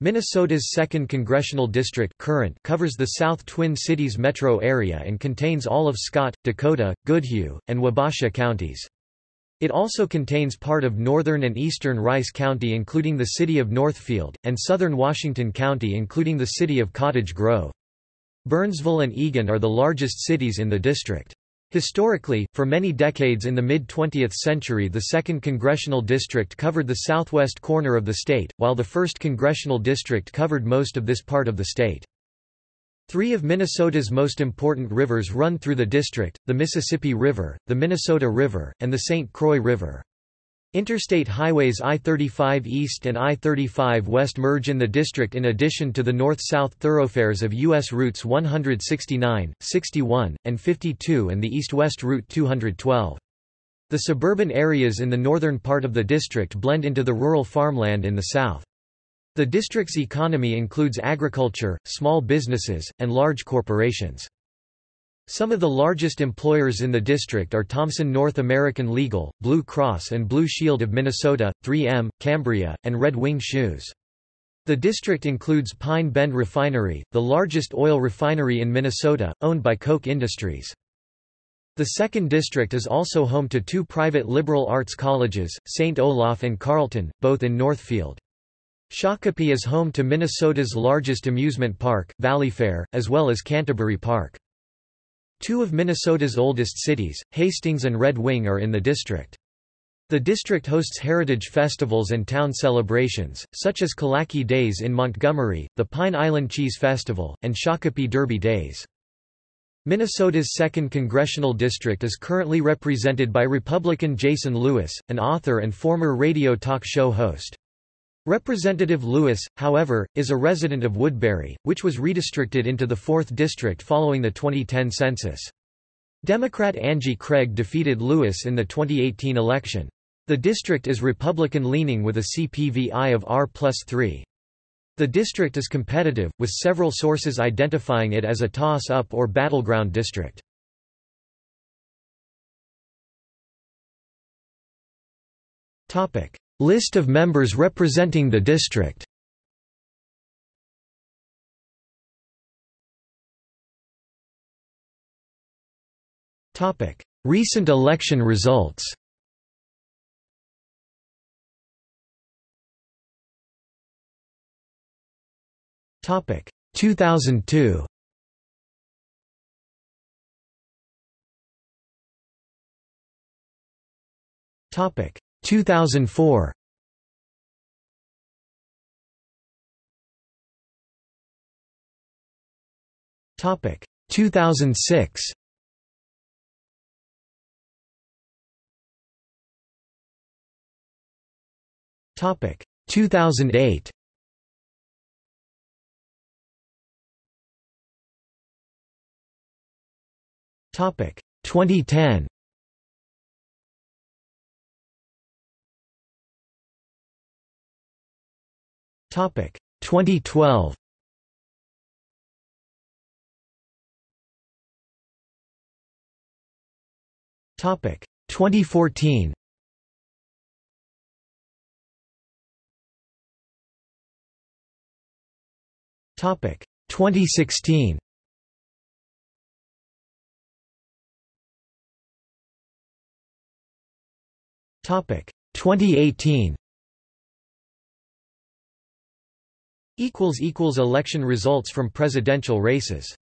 Minnesota's 2nd Congressional District current covers the South Twin Cities metro area and contains all of Scott, Dakota, Goodhue, and Wabasha counties. It also contains part of northern and eastern Rice County including the city of Northfield, and southern Washington County including the city of Cottage Grove. Burnsville and Eagan are the largest cities in the district. Historically, for many decades in the mid-20th century the 2nd Congressional District covered the southwest corner of the state, while the 1st Congressional District covered most of this part of the state. Three of Minnesota's most important rivers run through the district, the Mississippi River, the Minnesota River, and the St. Croix River. Interstate highways I-35 East and I-35 West merge in the district in addition to the north-south thoroughfares of U.S. routes 169, 61, and 52 and the east-west route 212. The suburban areas in the northern part of the district blend into the rural farmland in the south. The district's economy includes agriculture, small businesses, and large corporations. Some of the largest employers in the district are Thomson North American Legal, Blue Cross and Blue Shield of Minnesota, 3M, Cambria, and Red Wing Shoes. The district includes Pine Bend Refinery, the largest oil refinery in Minnesota, owned by Koch Industries. The second district is also home to two private liberal arts colleges, St. Olaf and Carleton, both in Northfield. Shakopee is home to Minnesota's largest amusement park, Valleyfair, as well as Canterbury Park. Two of Minnesota's oldest cities, Hastings and Red Wing are in the district. The district hosts heritage festivals and town celebrations, such as Kolacky Days in Montgomery, the Pine Island Cheese Festival, and Shakopee Derby Days. Minnesota's 2nd Congressional District is currently represented by Republican Jason Lewis, an author and former radio talk show host. Representative Lewis, however, is a resident of Woodbury, which was redistricted into the 4th District following the 2010 census. Democrat Angie Craig defeated Lewis in the 2018 election. The district is Republican-leaning with a CPVI of R plus 3. The district is competitive, with several sources identifying it as a toss-up or battleground district. List of members representing the district. Recent election results. Topic. 2002 Topic 2004 Topic 2006 Topic 2008 Topic 2010 2012 Topic. 2014 Topic. 2016 Topic. 2018 election results from presidential races